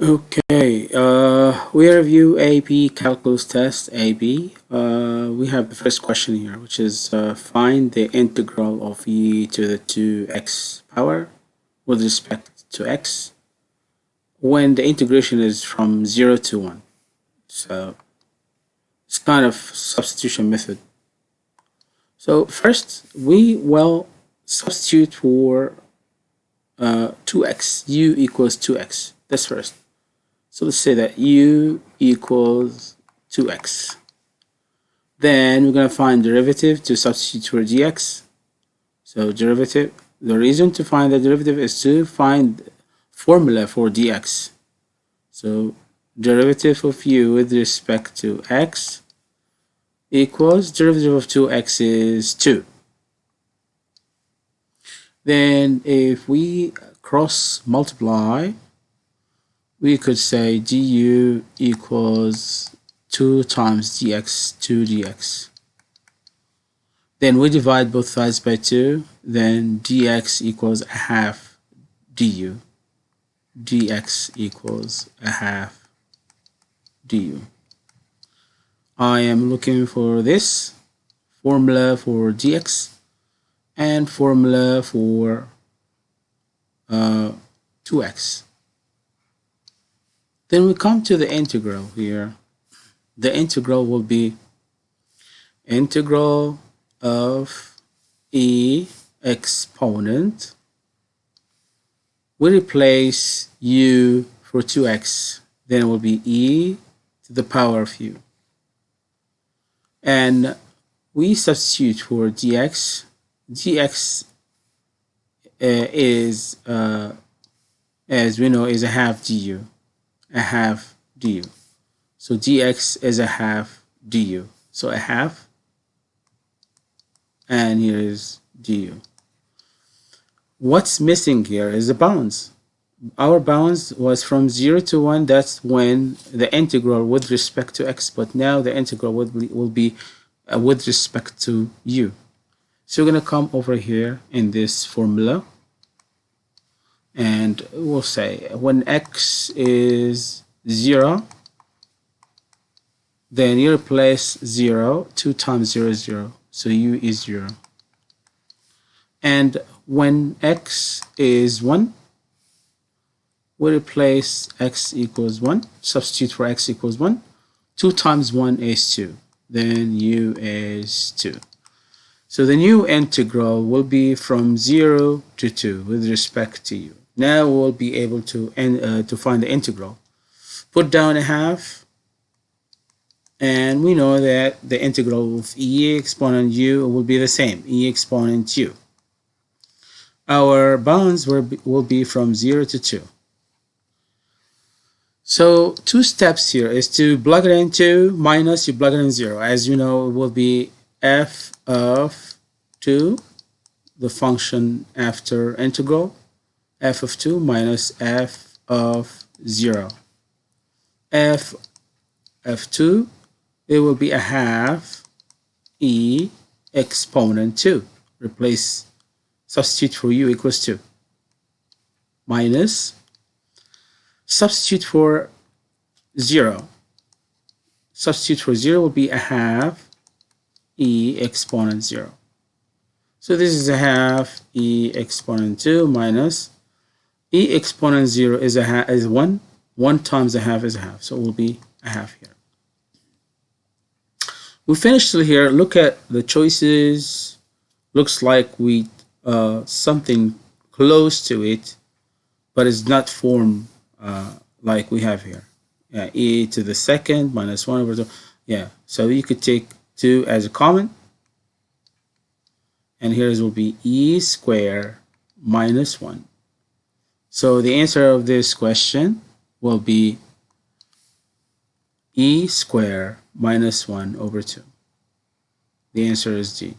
Okay, uh, we review AP Calculus Test AB. Uh, we have the first question here, which is uh, find the integral of e to the 2x power with respect to x when the integration is from 0 to 1. So it's kind of substitution method. So first, we will substitute for 2x, uh, equals 2x. That's first. So let's say that u equals 2x. Then we're going to find derivative to substitute for dx. So derivative, the reason to find the derivative is to find formula for dx. So derivative of u with respect to x equals derivative of 2x is 2. Then if we cross multiply we could say du equals 2 times dx 2 dx. Then we divide both sides by 2 then dx equals a half du. dx equals a half du. I am looking for this formula for dx and formula for uh, 2x then we come to the integral here. The integral will be integral of e exponent. We replace u for 2x. Then it will be e to the power of u. And we substitute for dx. dx uh, is, uh, as we know, is a half du a half du. So dx is a half du. So a half and here is du. What's missing here is the bounds. Our bounds was from 0 to 1. That's when the integral with respect to x. But now the integral will be, will be uh, with respect to u. So we're going to come over here in this formula and we'll say when x is 0 then you replace 0 2 times 0 is 0 so u is 0 and when x is 1 we replace x equals 1 substitute for x equals 1 2 times 1 is 2 then u is 2 so the new integral will be from 0 to 2 with respect to u now we'll be able to, uh, to find the integral. Put down a half, and we know that the integral of e exponent u will be the same, e exponent u. Our bounds will be, will be from 0 to 2. So two steps here is to plug it into minus you plug it in 0. As you know, it will be f of 2, the function after integral, f of 2 minus f of 0. f of 2, it will be a half e exponent 2. Replace, substitute for u equals 2. Minus, substitute for 0. Substitute for 0 will be a half e exponent 0. So this is a half e exponent 2 minus e exponent 0 is a is 1 1 times a half is a half so it will be a half here. We finished here. Look at the choices. Looks like we uh, something close to it but it's not formed uh, like we have here. Yeah, e to the second minus 1 over 2 yeah so you could take 2 as a common. And here's will be e square minus 1 so the answer of this question will be e squared minus 1 over 2. The answer is D.